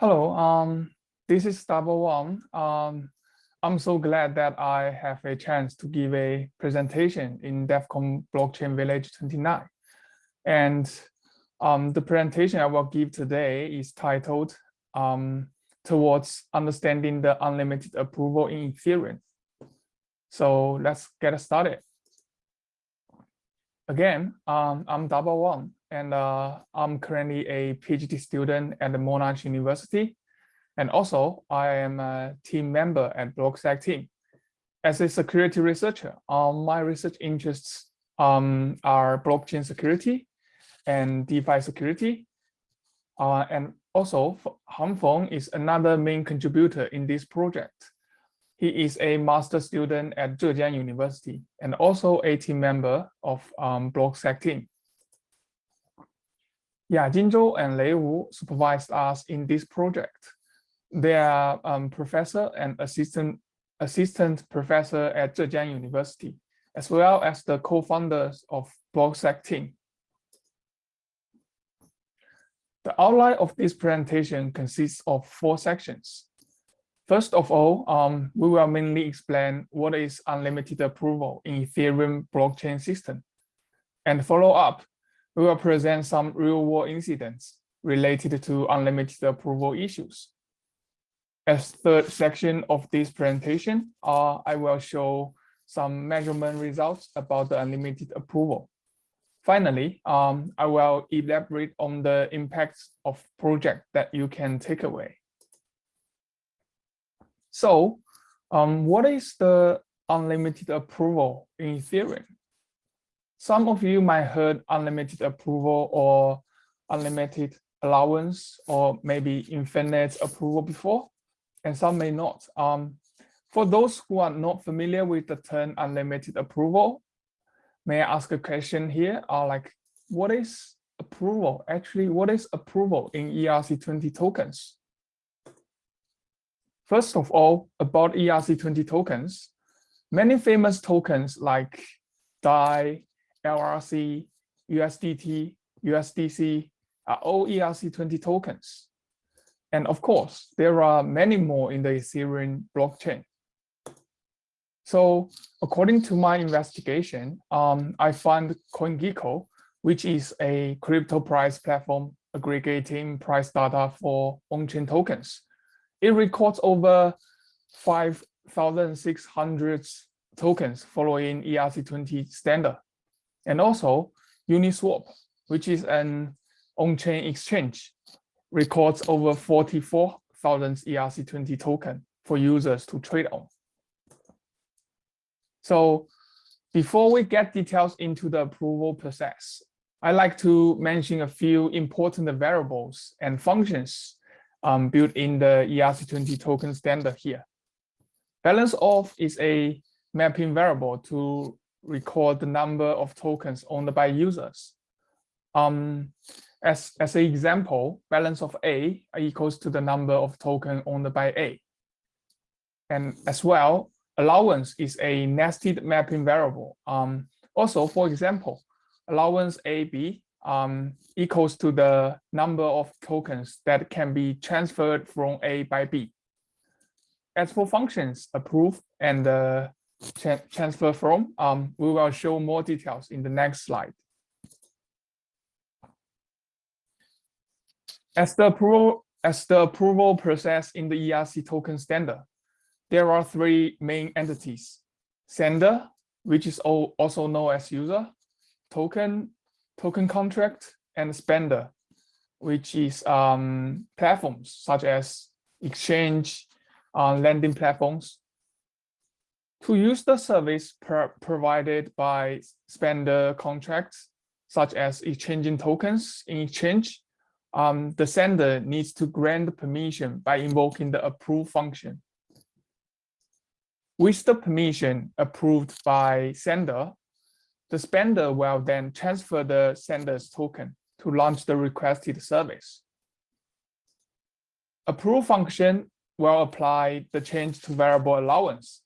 Hello, um, this is Double One. Um, I'm so glad that I have a chance to give a presentation in DEF CON Blockchain Village 29. And um, the presentation I will give today is titled um, Towards Understanding the Unlimited Approval in Ethereum. So let's get started. Again, um, I'm Double One, and uh, I'm currently a PhD student at the Monash University. And also, I am a team member at BlockSec team. As a security researcher, um, my research interests um, are blockchain security and DeFi security. Uh, and also, Han Feng is another main contributor in this project. He is a master student at Zhejiang University and also a team member of um, BlockSec team. Yeah, Jinzhou and Lei Wu supervised us in this project. They are um, professor and assistant assistant professor at Zhejiang University, as well as the co-founders of BlockSec team. The outline of this presentation consists of four sections. First of all, um, we will mainly explain what is unlimited approval in Ethereum blockchain system. And follow up, we will present some real world incidents related to unlimited approval issues. As third section of this presentation, uh, I will show some measurement results about the unlimited approval. Finally, um, I will elaborate on the impacts of project that you can take away. So um, what is the unlimited approval in Ethereum? Some of you might heard unlimited approval or unlimited allowance or maybe infinite approval before, and some may not. Um, for those who are not familiar with the term unlimited approval, may I ask a question here? Uh, like, what is approval? Actually, what is approval in ERC20 tokens? First of all, about ERC20 tokens, many famous tokens like DAI, LRC, USDT, USDC are all ERC20 tokens. And of course, there are many more in the Ethereum blockchain. So according to my investigation, um, I found CoinGecko, which is a crypto price platform aggregating price data for on-chain tokens. It records over 5,600 tokens following ERC20 standard. And also Uniswap, which is an on-chain exchange, records over 44,000 ERC20 token for users to trade on. So before we get details into the approval process, I'd like to mention a few important variables and functions um, built in the ERC20 token standard here. Balance of is a mapping variable to record the number of tokens owned by users. Um, as, as an example, balance of A equals to the number of tokens owned by A. And as well, allowance is a nested mapping variable. Um, also, for example, allowance AB um, equals to the number of tokens that can be transferred from A by B. As for functions approve and uh, tra transfer from, um, we will show more details in the next slide. As the approval, as the approval process in the ERC token standard, there are three main entities. Sender, which is also known as user, token token contract, and spender, which is um, platforms such as exchange, uh, lending platforms. To use the service provided by spender contracts, such as exchanging tokens in exchange, um, the sender needs to grant permission by invoking the approve function. With the permission approved by sender, the spender will then transfer the sender's token to launch the requested service. Approve function will apply the change to variable allowance.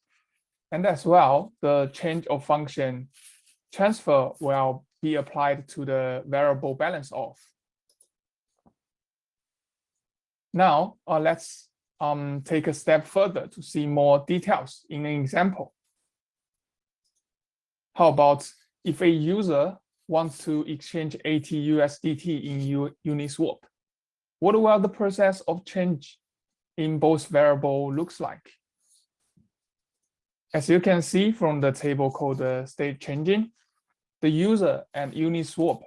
And as well, the change of function transfer will be applied to the variable balance of. Now, uh, let's um, take a step further to see more details in an example. How about if a user wants to exchange AT-USDT in U Uniswap? What will the process of change in both variable looks like? As you can see from the table called the state changing, the user and Uniswap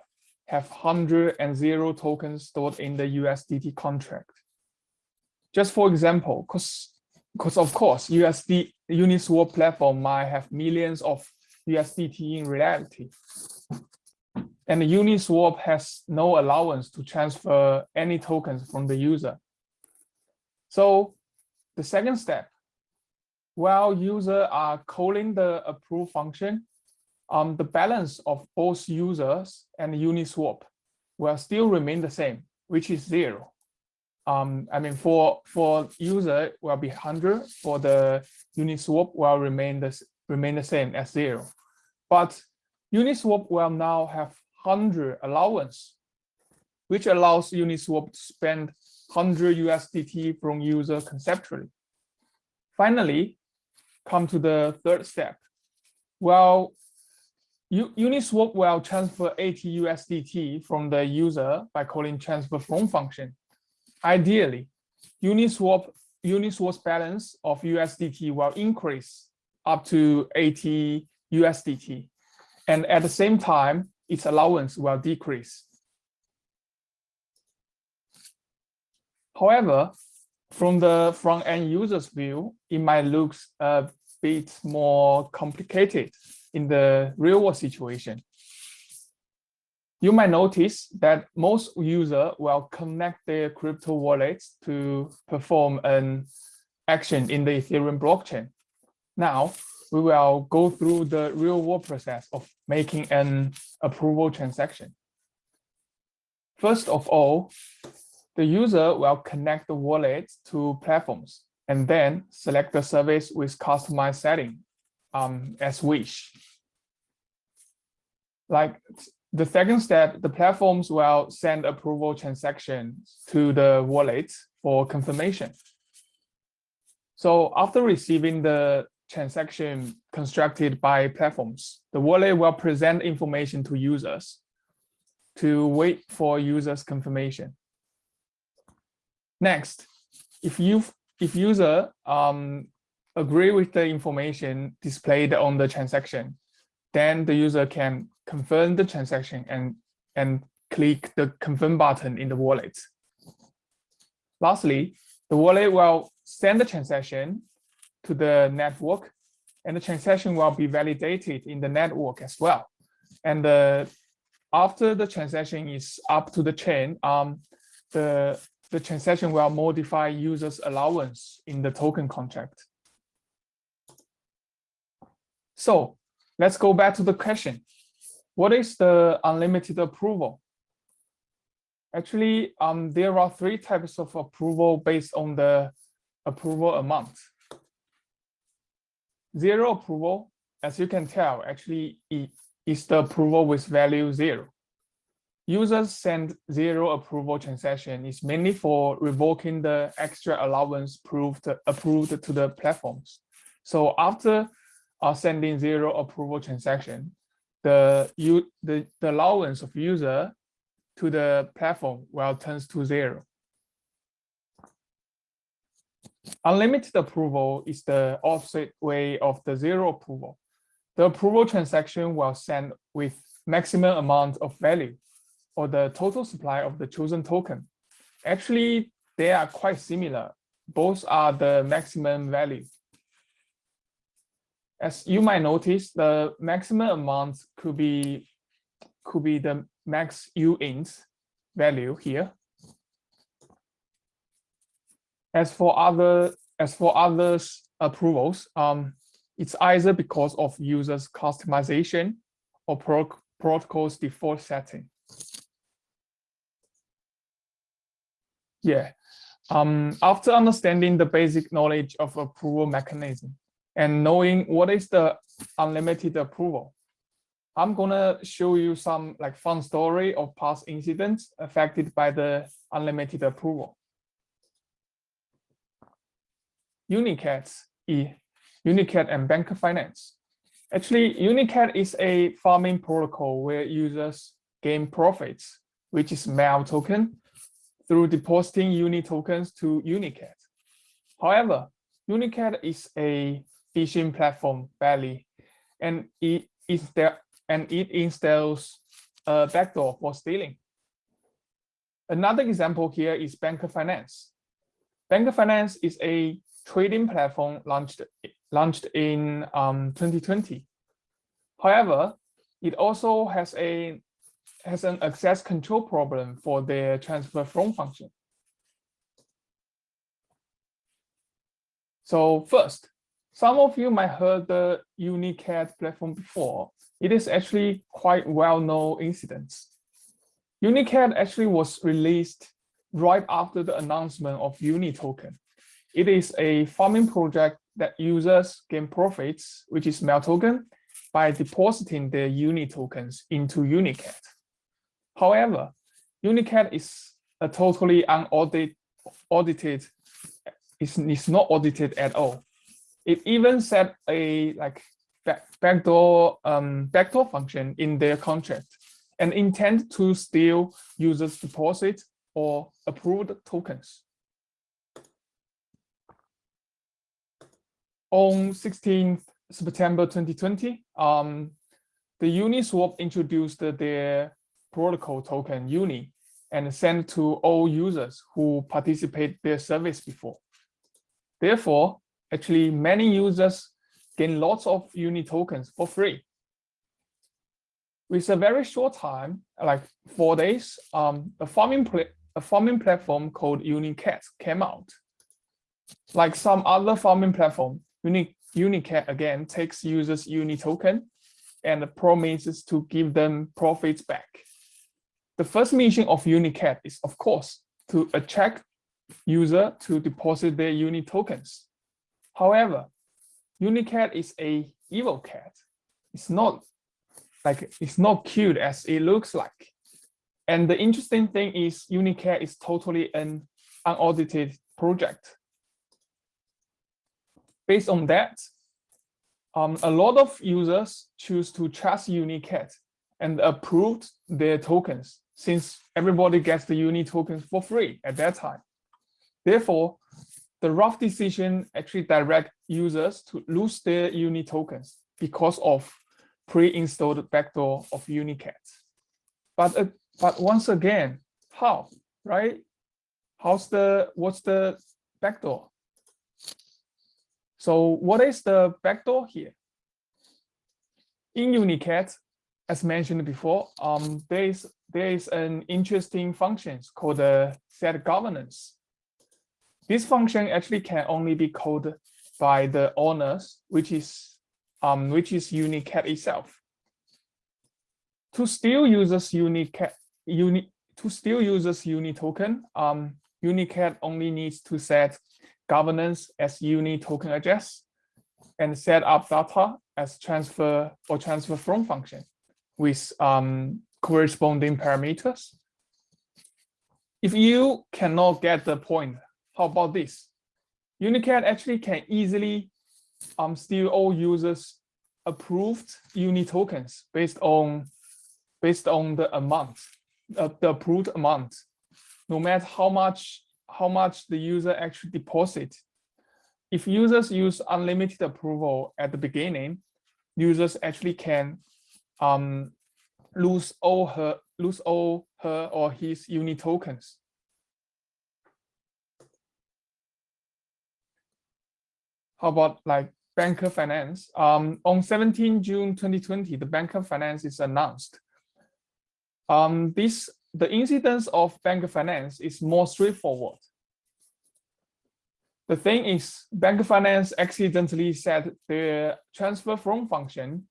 have 100 and 0 tokens stored in the USDT contract. Just for example, because because of course USD Uniswap platform might have millions of USDT in reality. And Uniswap has no allowance to transfer any tokens from the user. So the second step, while user are calling the approve function, um, the balance of both users and Uniswap will still remain the same, which is zero. Um, I mean, for for user will be 100, for the Uniswap will remain the, remain the same as zero. But Uniswap will now have 100 allowance, which allows Uniswap to spend 100 USDT from user conceptually. Finally, come to the third step. Well, Uniswap will transfer AT-USDT from the user by calling transfer from function. Ideally, Uniswap Uniswap's balance of USDT will increase up to 80 USDT, and at the same time, its allowance will decrease. However, from the front-end user's view, it might look a bit more complicated in the real-world situation. You might notice that most users will connect their crypto wallets to perform an action in the Ethereum blockchain. Now, we will go through the real-world process of making an approval transaction. First of all, the user will connect the wallet to platforms and then select the service with customized setting um, as wish. Like the second step, the platforms will send approval transactions to the wallet for confirmation. So after receiving the transaction constructed by platforms, the wallet will present information to users to wait for users confirmation. Next, if you if user um, agree with the information displayed on the transaction, then the user can confirm the transaction and, and click the confirm button in the wallet. Lastly, the wallet will send the transaction to the network and the transaction will be validated in the network as well. And uh, after the transaction is up to the chain, um, the, the transaction will modify users allowance in the token contract. So let's go back to the question. What is the unlimited approval? Actually, um, there are three types of approval based on the approval amount. Zero approval, as you can tell, actually is the approval with value zero. Users send zero approval transaction is mainly for revoking the extra allowance approved, approved to the platforms. So after are sending zero approval transaction, the, you, the, the allowance of user to the platform will turns to zero. Unlimited approval is the opposite way of the zero approval. The approval transaction will send with maximum amount of value or the total supply of the chosen token. Actually, they are quite similar. Both are the maximum value. As you might notice, the maximum amount could be could be the max U uint value here. As for other as for others approvals, um, it's either because of users customization or pro protocol's default setting. Yeah. Um, after understanding the basic knowledge of approval mechanism, and knowing what is the unlimited approval. I'm gonna show you some like fun story of past incidents affected by the unlimited approval. Unicat, e, Unicat and Bancor Finance. Actually, Unicat is a farming protocol where users gain profits, which is MEL token, through depositing Uni tokens to Unicat. However, Unicat is a phishing platform barely, and it is there and it installs a backdoor for stealing. Another example here is Bancor Finance. Bancor Finance is a trading platform launched launched in um, 2020. However, it also has a has an access control problem for their transfer from function. So first, some of you might heard the Unicat platform before. It is actually quite well-known incidents. Unicat actually was released right after the announcement of Uni token. It is a farming project that users gain profits, which is MEL token, by depositing their Uni tokens into Unicat. However, Unicat is a totally unaudited, audited, it's, it's not audited at all. It even set a like back, backdoor um, backdoor function in their contract and intend to steal users' deposit or approved tokens. On 16th September 2020, um, the Uniswap introduced their protocol token Uni and sent to all users who participate their service before. Therefore, actually many users gain lots of Uni tokens for free. With a very short time, like four days, um, a farming a farming platform called Unicat came out. Like some other farming platform, Uni Unicat again takes users Uni token and promises to give them profits back. The first mission of Unicat is, of course, to attract user to deposit their Uni tokens. However, Unicat is a evil cat. It's not like it's not cute as it looks like. And the interesting thing is Unicat is totally an unaudited project. Based on that, um, a lot of users choose to trust Unicat and approved their tokens since everybody gets the Uni tokens for free at that time. Therefore, the rough decision actually direct users to lose their Uni tokens because of pre-installed backdoor of Unicat. But uh, but once again, how right? How's the what's the backdoor? So what is the backdoor here? In Unicat, as mentioned before, um, there is there is an interesting function called the set governance. This function actually can only be called by the owners, which is um, which is Unicat itself. To steal users Unicat uni to steal users Uni token, um, Unicat only needs to set governance as Uni token address and set up data as transfer or transfer from function with um, corresponding parameters. If you cannot get the point how about this? Unicat actually can easily um, steal all users approved Uni tokens based on based on the amount, uh, the approved amount, no matter how much how much the user actually deposit. If users use unlimited approval at the beginning, users actually can um, lose all her lose all her or his Uni tokens. How about like Bancor finance? Um, on 17 June 2020, the Bancor finance is announced. Um, this the incidence of Bancor finance is more straightforward. The thing is, Bancor finance accidentally set the transfer from function.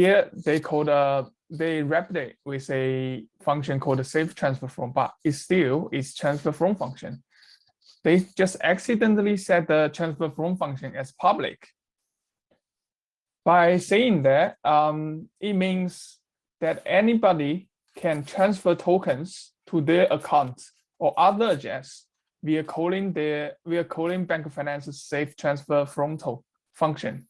Here they called a they wrapped it with a function called a safe transfer from, but it still is transfer from function they just accidentally set the transfer from function as public. By saying that, um, it means that anybody can transfer tokens to their account or other address via calling the via calling Bancor Finance's safe transfer frontal function.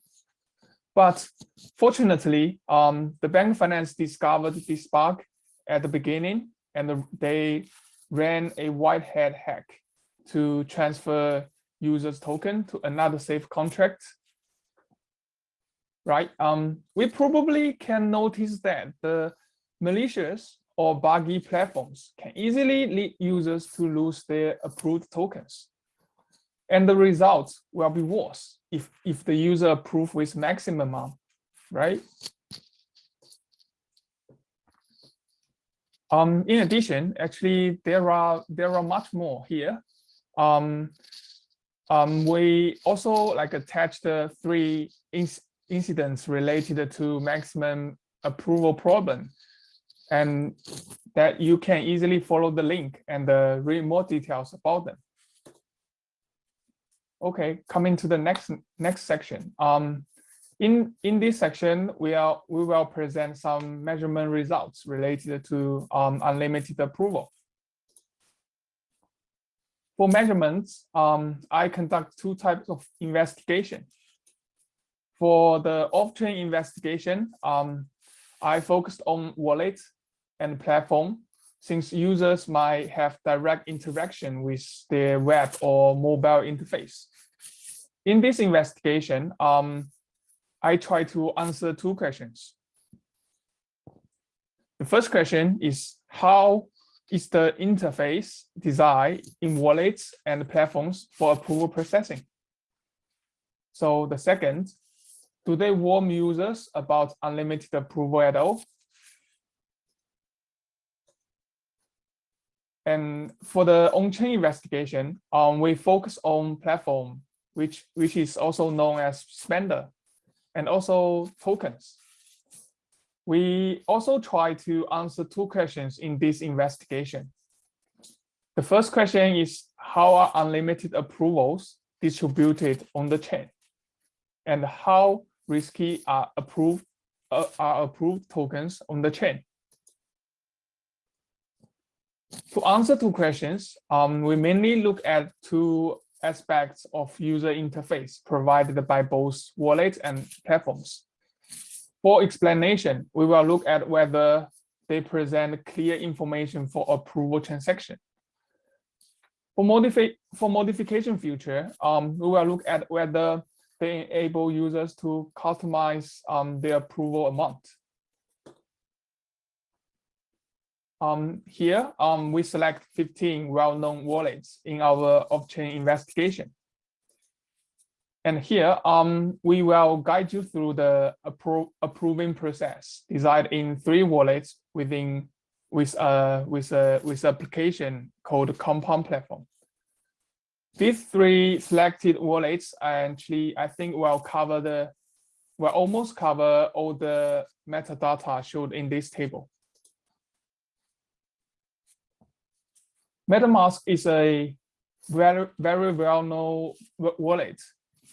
But fortunately, um, the Bank Finance discovered this bug at the beginning, and they ran a white hat hack to transfer users token to another safe contract. Right? Um, we probably can notice that the malicious or buggy platforms can easily lead users to lose their approved tokens. And the results will be worse if, if the user approve with maximum amount, right? Um, in addition, actually, there are there are much more here. Um, um, we also like attached the three inc incidents related to maximum approval problem, and that you can easily follow the link and uh, read more details about them. Okay, coming to the next next section. Um, in in this section, we are we will present some measurement results related to um, unlimited approval. For measurements, um, I conduct two types of investigation. For the off-chain investigation, um, I focused on wallet and platform since users might have direct interaction with their web or mobile interface. In this investigation, um, I try to answer two questions. The first question is how is the interface design in wallets and platforms for approval processing? So the second, do they warn users about unlimited approval at all? And for the on-chain investigation, um, we focus on platform, which, which is also known as spender and also tokens. We also try to answer two questions in this investigation. The first question is how are unlimited approvals distributed on the chain? And how risky are approved uh, are approved tokens on the chain? To answer two questions, um, we mainly look at two aspects of user interface provided by both wallets and platforms. For explanation, we will look at whether they present clear information for approval transaction. For, modifi for modification feature, um, we will look at whether they enable users to customize um, their approval amount. Um, here, um, we select 15 well-known wallets in our off-chain investigation. And here, um, we will guide you through the appro approving process designed in three wallets within with a with a with application called Compound Platform. These three selected wallets actually, I think, will cover the will almost cover all the metadata showed in this table. MetaMask is a very, very well-known wallet.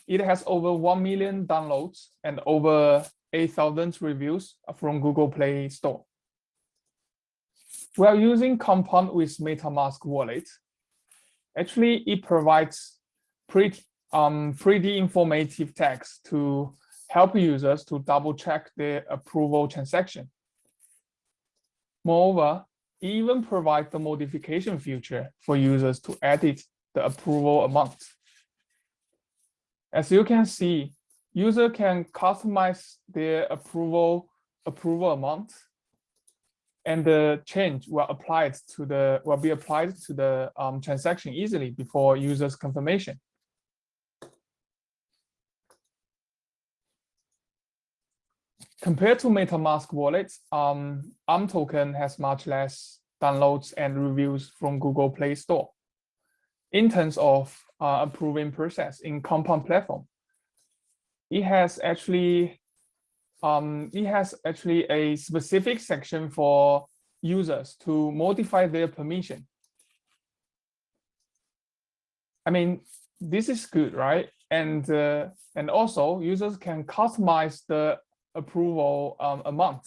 It has over 1 million downloads and over 8,000 reviews from Google Play Store. We are using Compound with MetaMask wallet. Actually, it provides pretty, um, pretty informative text to help users to double check their approval transaction. Moreover, even provide the modification feature for users to edit the approval amount. As you can see, user can customize their approval approval amount and the change will applied to the will be applied to the um, transaction easily before user's confirmation. Compared to MetaMask wallets, um, imToken has much less downloads and reviews from Google Play Store. In terms of uh, approving process in Compound platform, it has actually um, it has actually a specific section for users to modify their permission. I mean, this is good, right? And uh, and also users can customize the approval um, amount.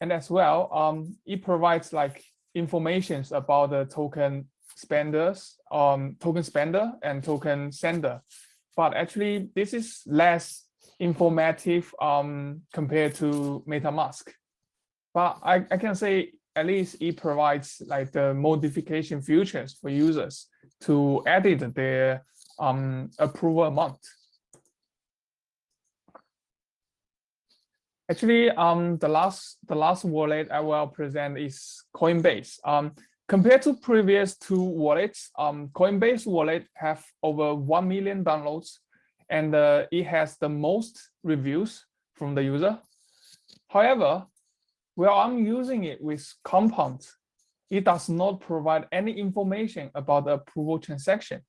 And as well, um, it provides like informations about the token spenders, um, token spender and token sender. But actually, this is less informative um, compared to MetaMask. But I, I can say at least it provides like the modification features for users to edit their um, approval amount. Actually, um, the last the last wallet I will present is Coinbase. Um, compared to previous two wallets, um, Coinbase wallet have over one million downloads, and uh, it has the most reviews from the user. However, while I'm using it with Compound, it does not provide any information about the approval transaction.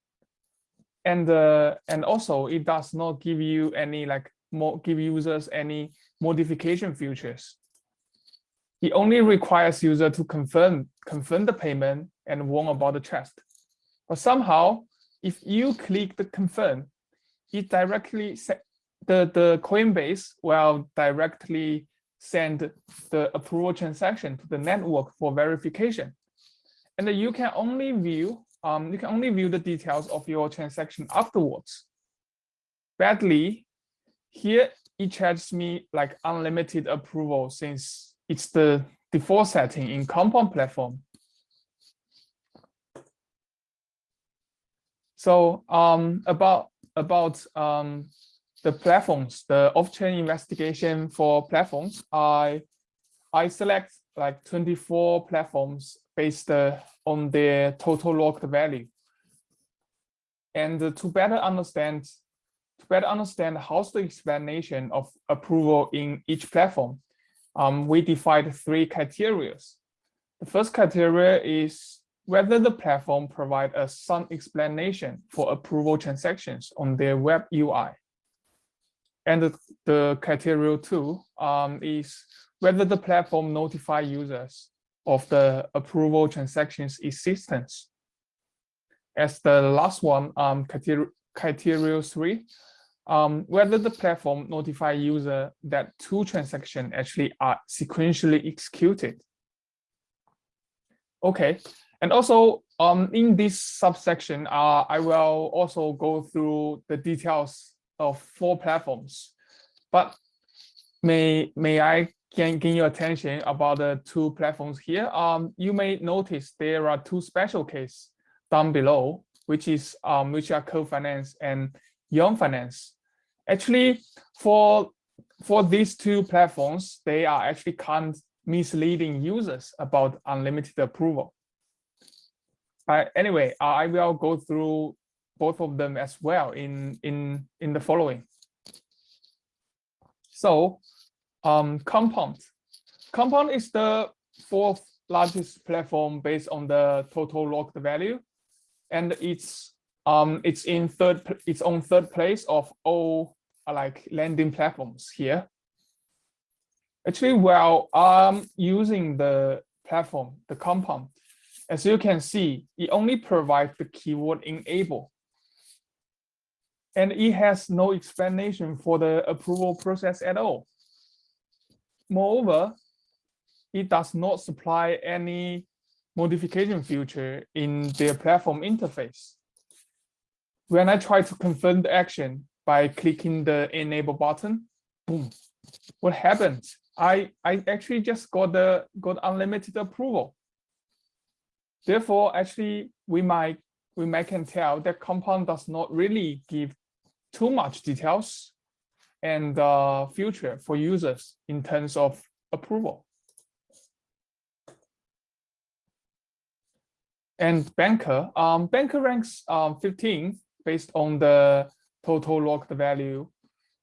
And uh, and also it does not give you any like more give users any modification features. It only requires user to confirm confirm the payment and warn about the trust. But somehow, if you click the confirm, it directly the the Coinbase will directly send the approval transaction to the network for verification. And you can only view um, you can only view the details of your transaction afterwards. Badly, here it charges me like unlimited approval since it's the default setting in Compound platform. So um, about about um, the platforms, the off-chain investigation for platforms, I I select like 24 platforms based uh, on their total locked value. And uh, to better understand better understand how's the explanation of approval in each platform, um, we defined three criteria. The first criteria is whether the platform provide a some explanation for approval transactions on their web UI. And the, the criteria two um, is whether the platform notify users of the approval transactions existence. As the last one, um, criteria three, um, whether the platform notify user that two transactions actually are sequentially executed. Okay, and also um, in this subsection, uh, I will also go through the details of four platforms. But may may I gain, gain your attention about the two platforms here? Um, you may notice there are two special cases down below, which is um, which are co-finance and Yearn Finance. Actually, for for these two platforms, they are actually can't misleading users about unlimited approval. But anyway, I will go through both of them as well in in in the following. So um, Compound. Compound is the fourth largest platform based on the total locked value. And it's um it's in third it's on third place of all uh, like lending platforms here. Actually, while I'm using the platform, the compound, as you can see, it only provides the keyword enable and it has no explanation for the approval process at all. Moreover, it does not supply any modification feature in their platform interface. When I try to confirm the action by clicking the enable button, boom, what happens? I, I actually just got the got unlimited approval. Therefore, actually, we might we might can tell that compound does not really give too much details and uh, future for users in terms of approval. And Bancor, um, Bancor ranks um, 15 based on the total locked value.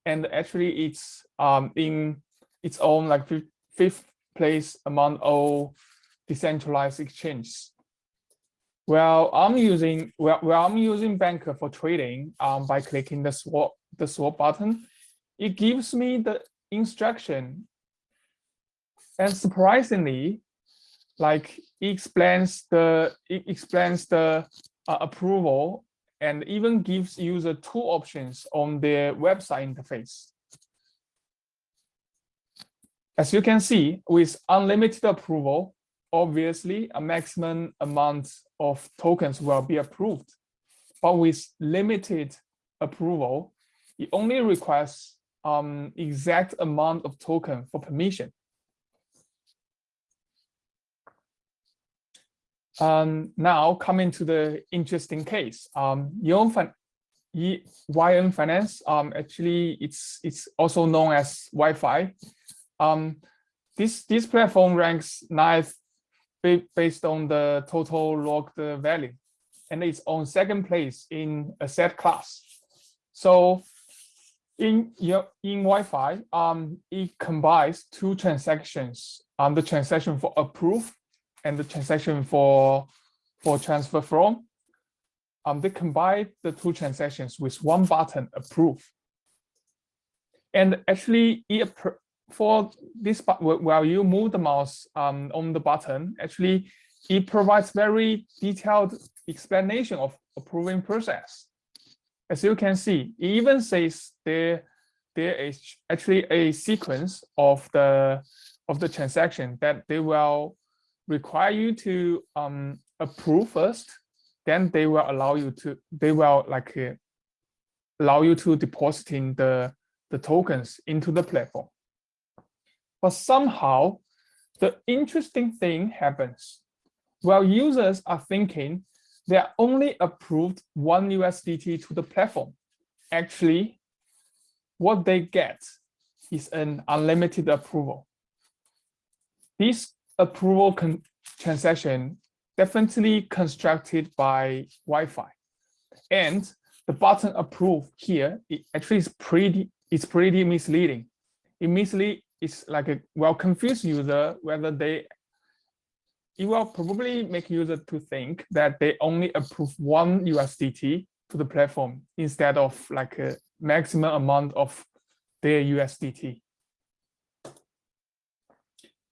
And actually it's um, in its own like fifth place among all decentralized exchanges. Well, I'm using well, well I'm using Bancor for trading um, by clicking the swap the swap button. It gives me the instruction, and surprisingly, like it explains the it explains the uh, approval and even gives user two options on their website interface. As you can see, with unlimited approval, obviously a maximum amount of tokens will be approved. But with limited approval, it only requires um, exact amount of token for permission. Um, now coming to the interesting case, um, Yon fin YN Finance, um, actually it's it's also known as YFI. Um, this this platform ranks ninth based on the total locked value, and it's on second place in asset class. So in in YFI, um, it combines two transactions, um, the transaction for approve and the transaction for for transfer from. Um, they combine the two transactions with one button approve. And actually, for this while you move the mouse um, on the button, actually it provides very detailed explanation of approving process. As you can see, it even says there there is actually a sequence of the of the transaction that they will require you to um, approve first, then they will allow you to they will like uh, allow you to depositing the the tokens into the platform. But somehow, the interesting thing happens. While users are thinking they are only approved one USDT to the platform, actually, what they get is an unlimited approval. This approval transaction definitely constructed by YFI. And the button approve here, it actually is pretty, it's pretty misleading. It mislead it's like a well confused user whether they it will probably make user to think that they only approve one USDT to the platform instead of like a maximum amount of their USDT.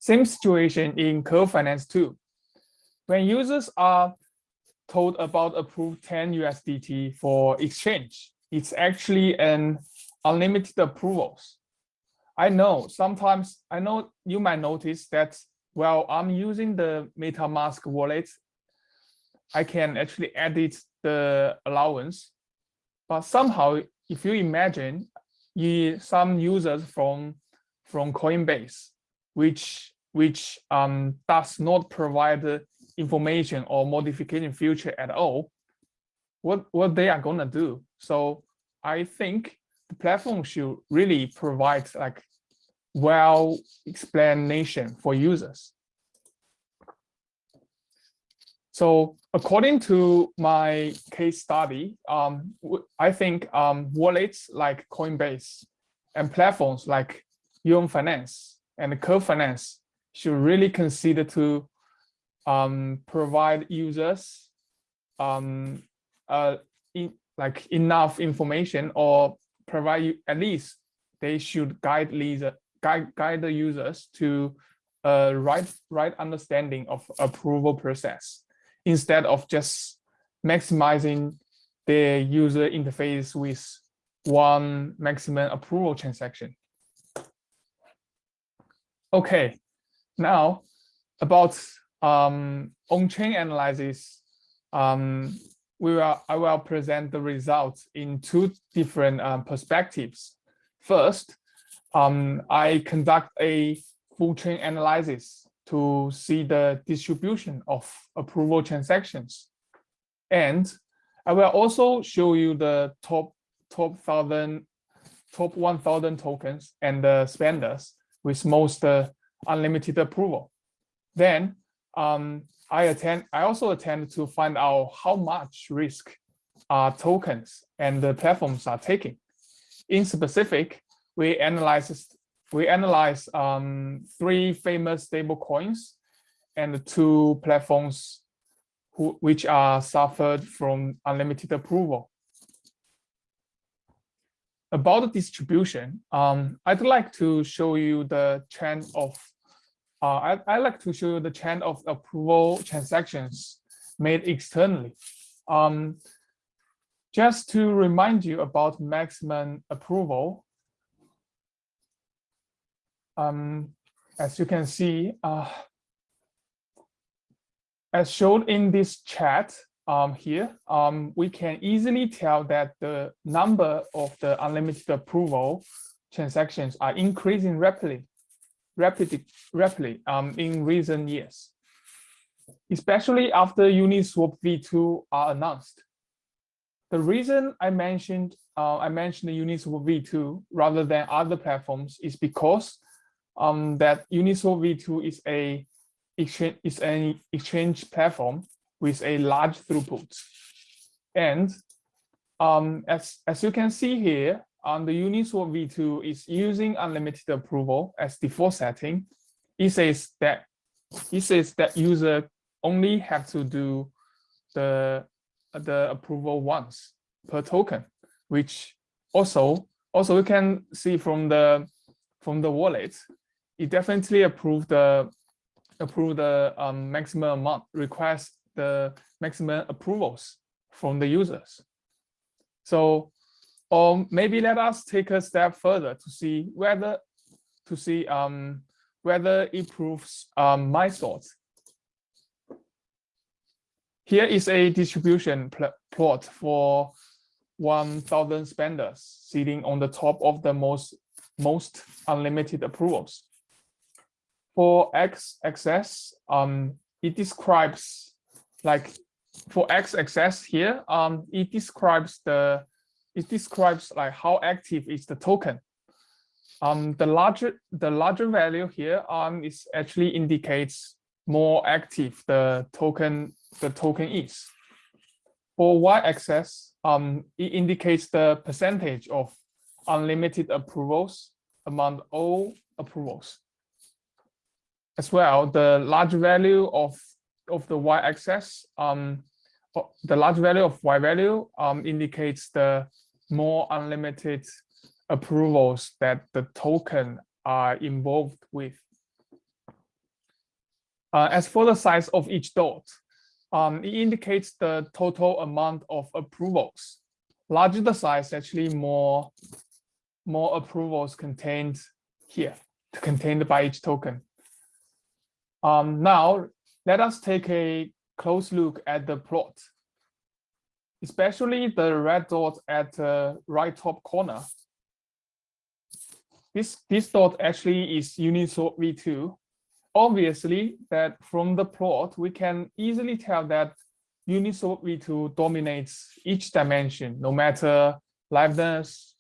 Same situation in Curve Finance too. When users are told about approved 10 USDT for exchange, it's actually an unlimited approvals. I know sometimes I know you might notice that while I'm using the MetaMask wallet, I can actually edit the allowance. But somehow, if you imagine you, some users from from Coinbase, which which um, does not provide information or modification feature at all, what what they are gonna do? So I think the platform should really provide like well explanation for users. So according to my case study, um, I think um, wallets like Coinbase and platforms like Yearn Finance and Curve Finance should really consider to um, provide users um, uh, in, like enough information or provide you at least they should guide leader guide, guide the users to a right, right understanding of approval process instead of just maximizing the user interface with one maximum approval transaction. Okay, now about um, on-chain analysis, um, we will, I will present the results in two different um, perspectives. First, um, I conduct a full chain analysis to see the distribution of approval transactions. And I will also show you the top top thousand top 1000 tokens and the spenders with most uh, unlimited approval. Then um, I attend I also attend to find out how much risk uh, tokens and the platforms are taking. In specific, we analyzed we analyzed um, three famous stable coins and two platforms who, which are suffered from unlimited approval. About the distribution, um, I'd like to show you the trend of, uh, I, I'd like to show you the trend of approval transactions made externally. Um, just to remind you about maximum approval, um, as you can see, uh, as shown in this chat um, here, um, we can easily tell that the number of the unlimited approval transactions are increasing rapidly, rapidly, rapidly um, in recent years, especially after Uniswap v2 are announced. The reason I mentioned uh, I mentioned the Uniswap v2 rather than other platforms is because um, that Uniswap v2 is a exchange is an exchange platform with a large throughput, and um, as as you can see here, on um, the Uniswap v2 is using unlimited approval as default setting. It says that it says that user only have to do the the approval once per token, which also also we can see from the from the wallet, it definitely approved the approve the um, maximum amount, request the maximum approvals from the users. So, or maybe let us take a step further to see whether to see um, whether it proves um, my thoughts here is a distribution pl plot for 1,000 spenders sitting on the top of the most, most unlimited approvals. For x-axis, um, it describes like for x-axis here, um, it describes the it describes like how active is the token. Um, the larger the larger value here um, is actually indicates more active the token the token is. For y-axis, um, it indicates the percentage of unlimited approvals among all approvals. As well, the large value of, of the y-axis, um, the large value of y value um, indicates the more unlimited approvals that the token are involved with. Uh, as for the size of each dot, um, it indicates the total amount of approvals. Larger the size, actually more, more approvals contained here, contained by each token. Um, now, let us take a close look at the plot, especially the red dot at the right top corner. This, this dot actually is Uniswap v2, obviously that from the plot, we can easily tell that Uniswap v2 dominates each dimension, no matter liveness,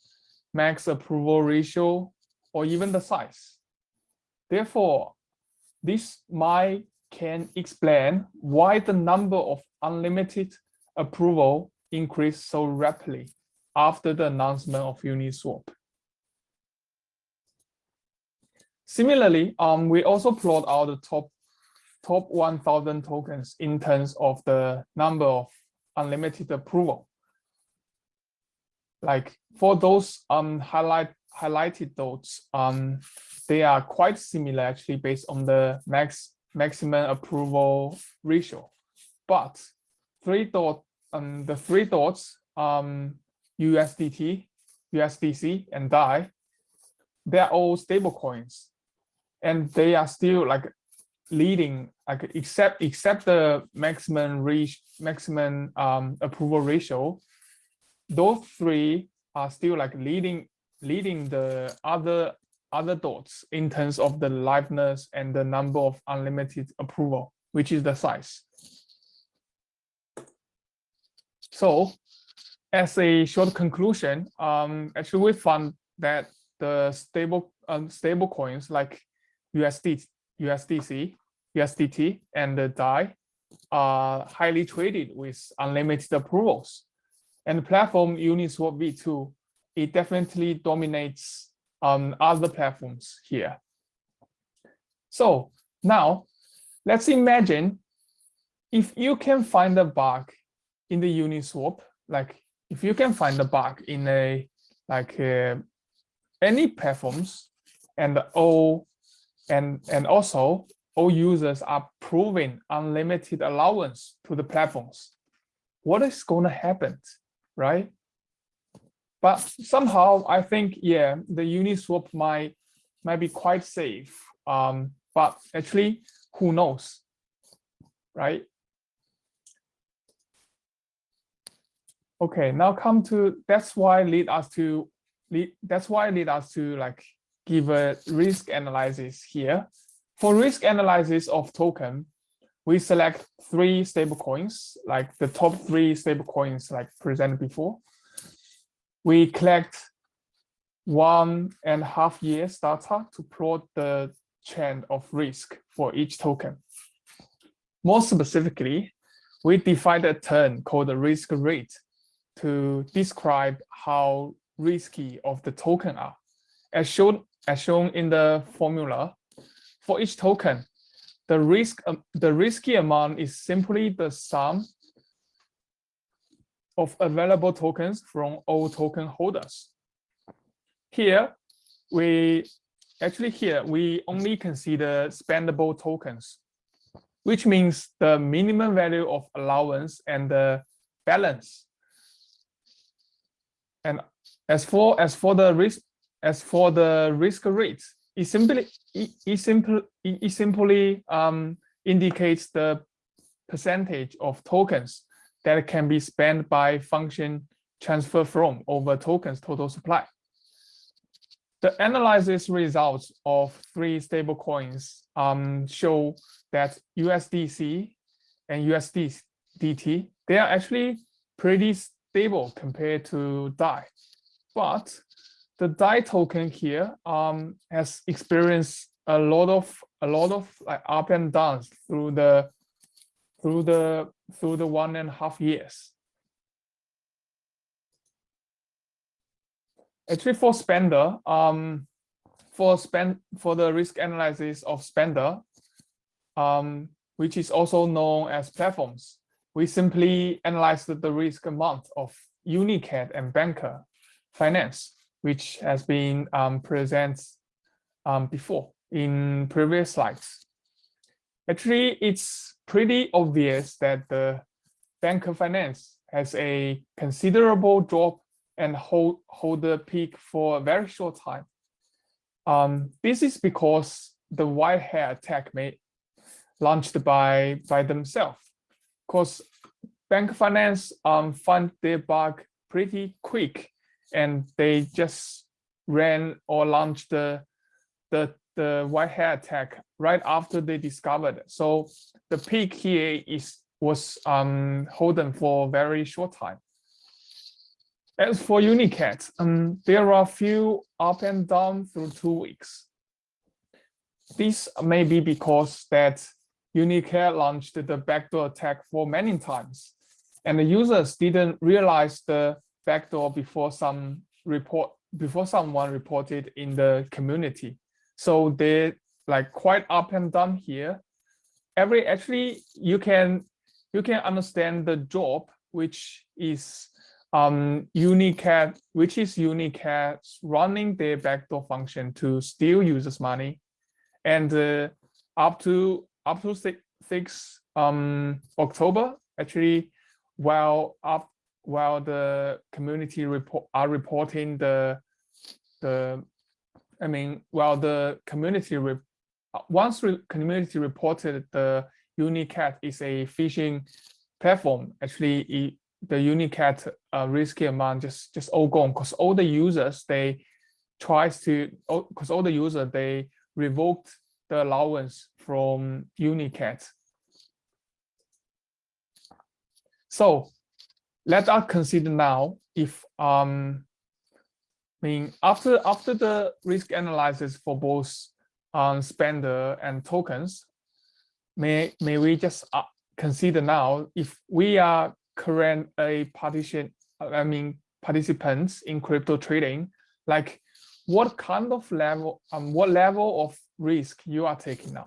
max approval ratio, or even the size. Therefore, this might can explain why the number of unlimited approval increased so rapidly after the announcement of Uniswap. Similarly, um, we also plot out the top top 1,000 tokens in terms of the number of unlimited approval. Like for those um, highlight highlighted dots, um, they are quite similar actually based on the max maximum approval ratio. But three dot um, the three dots um, USDT, USDC, and DAI, they're all stable coins and they are still like leading like except except the maximum reach maximum um, approval ratio those three are still like leading leading the other other dots in terms of the liveness and the number of unlimited approval which is the size so as a short conclusion um actually we found that the stable um, stable coins like USD, USDC, USDT, and the DAI are highly traded with unlimited approvals. And the platform Uniswap v2, it definitely dominates um, other platforms here. So now let's imagine if you can find a bug in the Uniswap, like if you can find a bug in a like uh, any platforms and all and, and also all users are proving unlimited allowance to the platforms. What is going to happen, right? But somehow I think, yeah, the Uniswap might, might be quite safe. Um, but actually, who knows, right? Okay, now come to, that's why lead us to, lead, that's why lead us to like give a risk analysis here. For risk analysis of token, we select three stable coins like the top three stable coins like presented before. We collect one and a half years data to plot the trend of risk for each token. More specifically, we define a term called the risk rate to describe how risky of the token are. As shown, as shown in the formula, for each token, the risk um, the risky amount is simply the sum of available tokens from all token holders. Here, we actually here we only consider spendable tokens, which means the minimum value of allowance and the balance. And as for as for the risk as for the risk rate, it simply it, it simply it simply um, indicates the percentage of tokens that can be spent by function transfer from over tokens total supply. The analysis results of three stablecoins um, show that USDC and USDT, they are actually pretty stable compared to DAI. But the DAI token here um, has experienced a lot of a lot of like up and downs through the through the through the one and a half years. Actually, for spender, um, for spend for the risk analysis of spender, um, which is also known as platforms, we simply analyzed the risk amount of Unicat and Bancor Finance which has been um, presented um, before in previous slides. Actually, it's pretty obvious that the Bancor finance has a considerable drop and hold, hold the peak for a very short time. Um, this is because the white hat attack made launched by by themselves. Because Bancor finance um, find their bug pretty quick and they just ran or launched the the the white hat attack right after they discovered it. So the peak here is was um holden for a very short time. As for Unicat, um, there are a few up and down through two weeks. This may be because that Unicat launched the backdoor attack for many times, and the users didn't realize the backdoor before some report before someone reported in the community. So they like quite up and down here. Every actually you can you can understand the job which is um Unicat, which is Unicat running their backdoor function to steal users' money, and uh, up to up to six, um October actually, while up while the community report are reporting the the I mean well, the community re, once re, community reported the Unicat is a phishing platform actually it, the Unicat uh, risky amount just just all gone because all the users they tries to because all the users they revoked the allowance from Unicat. So let us consider now if um, I mean after after the risk analysis for both um, spender and tokens, may may we just uh, consider now if we are current a partition I mean participants in crypto trading, like what kind of level um what level of risk you are taking now.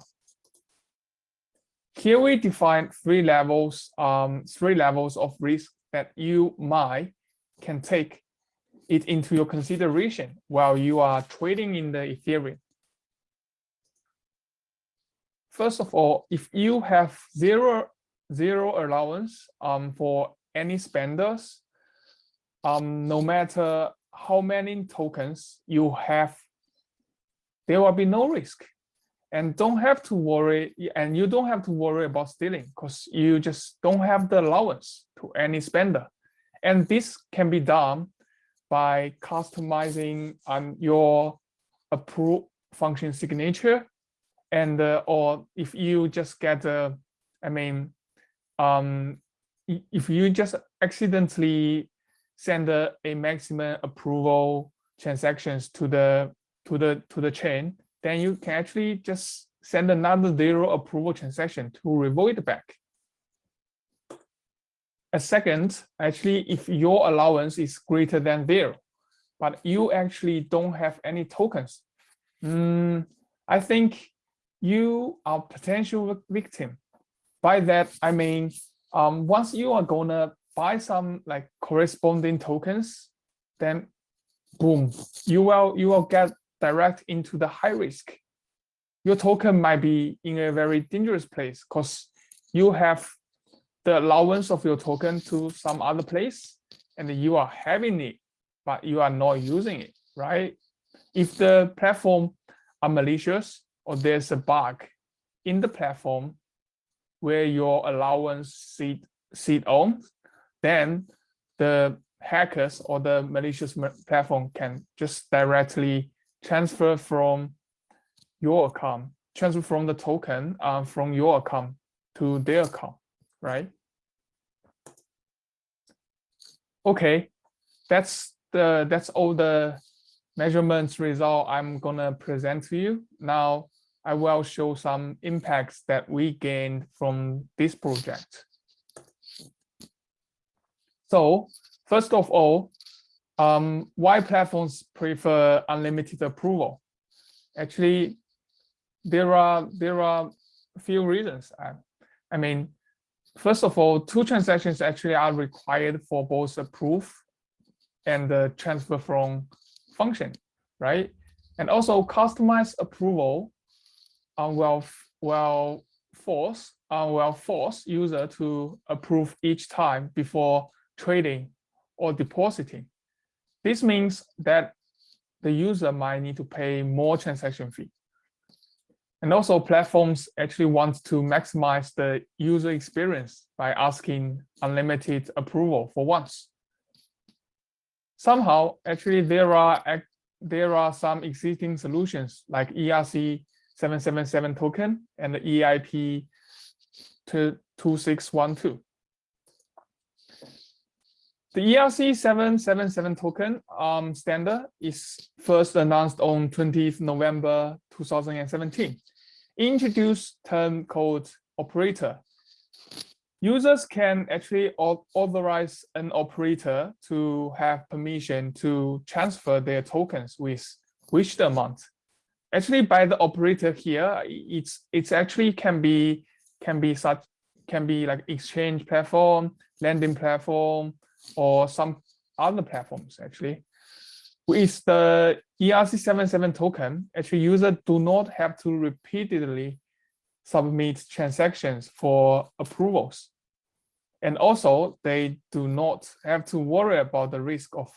Here we define three levels um three levels of risk that you might can take it into your consideration while you are trading in the Ethereum. First of all, if you have zero zero allowance um, for any spenders, um, no matter how many tokens you have, there will be no risk and don't have to worry and you don't have to worry about stealing because you just don't have the allowance to any spender And this can be done by customizing um, your approve function signature and uh, or if you just get a, I mean, um, if you just accidentally send a, a maximum approval transactions to the to the to the chain, then you can actually just send another zero approval transaction to revoke it back. A second, actually, if your allowance is greater than zero, but you actually don't have any tokens, mm, I think you are potential victim. By that, I mean, um, once you are gonna buy some like corresponding tokens, then boom, you will you will get direct into the high risk. Your token might be in a very dangerous place because you have the allowance of your token to some other place and you are having it, but you are not using it, right? If the platform are malicious or there's a bug in the platform where your allowance sit, sit on, then the hackers or the malicious platform can just directly transfer from your account, transfer from the token uh, from your account to their account, right? Okay, that's the that's all the measurements result I'm gonna present to you. Now I will show some impacts that we gained from this project. So first of all, um, why platforms prefer unlimited approval? Actually, there are there are a few reasons. I, I mean, first of all, two transactions actually are required for both approve and the transfer from function, right? And also customized approval will, will force uh, will force user to approve each time before trading or depositing. This means that the user might need to pay more transaction fee. And also platforms actually want to maximize the user experience by asking unlimited approval for once. Somehow, actually, there are there are some existing solutions like ERC 777 token and the EIP 2612. The ERC 777 token um, standard is first announced on 20th November 2017 introduce term called operator. Users can actually authorize an operator to have permission to transfer their tokens with which amount. Actually, by the operator here, it's it's actually can be can be such can be like exchange platform, lending platform, or some other platforms actually with the ERC77 token, actually users do not have to repeatedly submit transactions for approvals. And also they do not have to worry about the risk of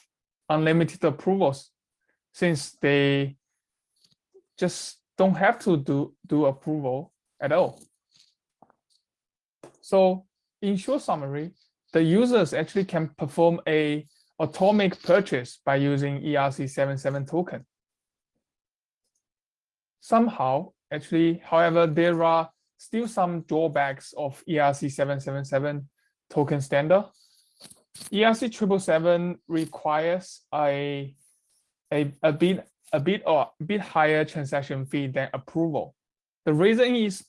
unlimited approvals since they just don't have to do, do approval at all. So in short summary, the users actually can perform a atomic purchase by using ERC77 token. Somehow, actually, however, there are still some drawbacks of ERC777 token standard. ERC777 requires a, a, a bit a bit or a bit higher transaction fee than approval. The reason is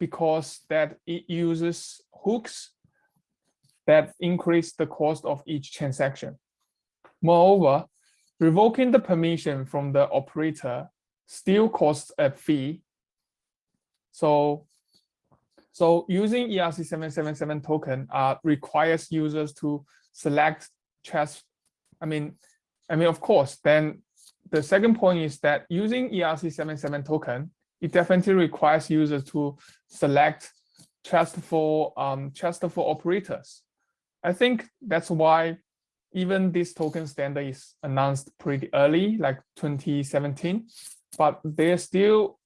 because that it uses hooks that increase the cost of each transaction. Moreover, revoking the permission from the operator still costs a fee. So, so using ERC777 token uh, requires users to select trust. I mean, I mean, of course, then the second point is that using ERC77 token, it definitely requires users to select trustful, um, trustful operators. I think that's why even this token standard is announced pretty early, like 2017, but there still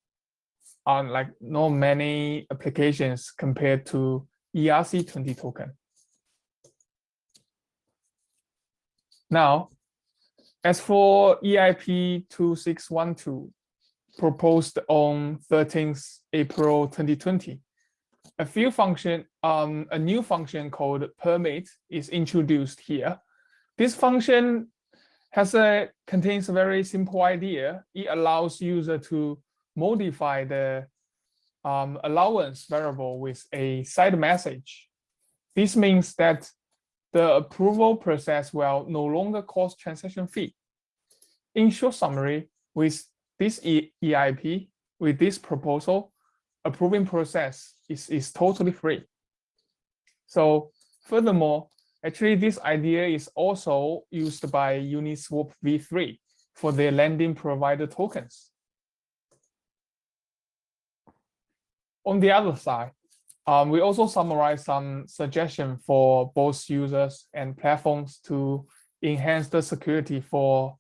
are like not many applications compared to ERC20 token. Now, as for EIP 2612, proposed on 13th April 2020, a few function, um, a new function called permit is introduced here. This function has a contains a very simple idea. It allows user to modify the um, allowance variable with a side message. This means that the approval process will no longer cost transaction fee. In short summary, with this EIP, with this proposal, approving process is, is totally free. So furthermore, actually this idea is also used by Uniswap v3 for their lending provider tokens. On the other side, um, we also summarize some suggestion for both users and platforms to enhance the security for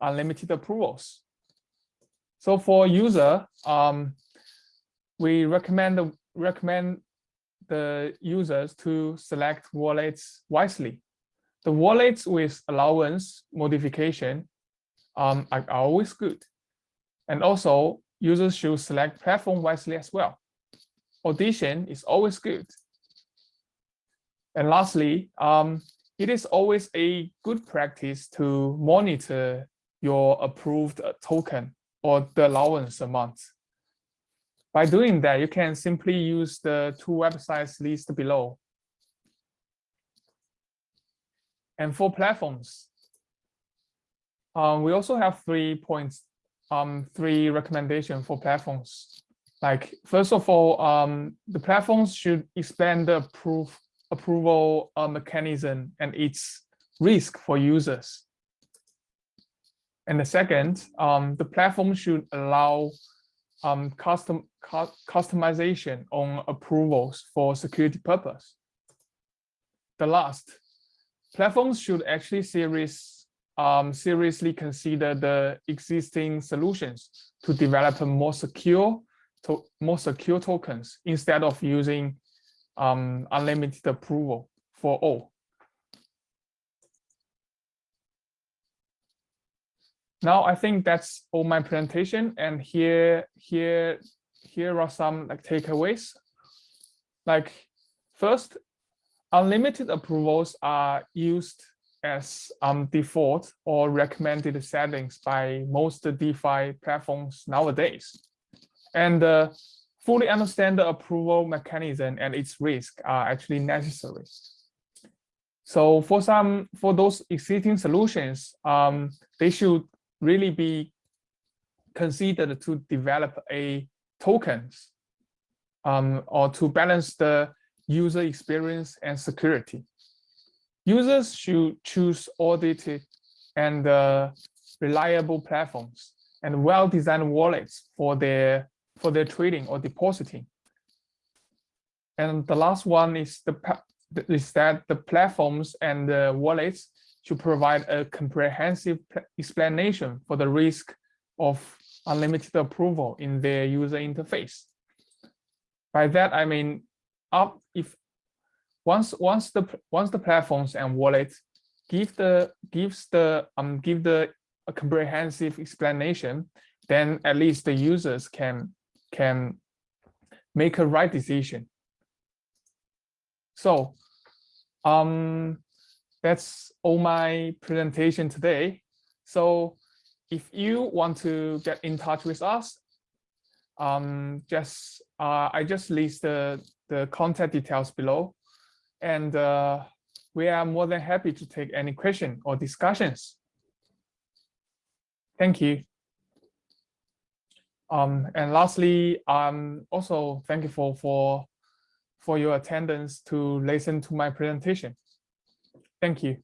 unlimited approvals. So for user, um, we recommend recommend the users to select wallets wisely. The wallets with allowance modification um, are always good. And also users should select platform wisely as well audition is always good. And lastly, um, it is always a good practice to monitor your approved token or the allowance amount. By doing that, you can simply use the two websites listed below. And for platforms, um, we also have three points, um, three recommendations for platforms like first of all, um, the platforms should expand the approve, approval uh, mechanism and its risk for users. And the second, um, the platform should allow um, custom cu customization on approvals for security purpose. The last, platforms should actually serious, um, seriously consider the existing solutions to develop more secure to more secure tokens instead of using um, unlimited approval for all. Now I think that's all my presentation, and here here here are some like takeaways. Like first, unlimited approvals are used as um, default or recommended settings by most DeFi platforms nowadays and uh, fully understand the approval mechanism and its risk are actually necessary. So for some, for those existing solutions, um, they should really be considered to develop a tokens um, or to balance the user experience and security. Users should choose audited and uh, reliable platforms and well-designed wallets for their for their trading or depositing. And the last one is the is that the platforms and the wallets should provide a comprehensive explanation for the risk of unlimited approval in their user interface. By that I mean, up if once once the once the platforms and wallets give the gives the um give the a comprehensive explanation, then at least the users can can make a right decision. So um, that's all my presentation today. So if you want to get in touch with us, um, just uh, I just list the, the contact details below. And uh, we are more than happy to take any question or discussions. Thank you. Um, and lastly, um, also thank you for, for, for your attendance to listen to my presentation. Thank you.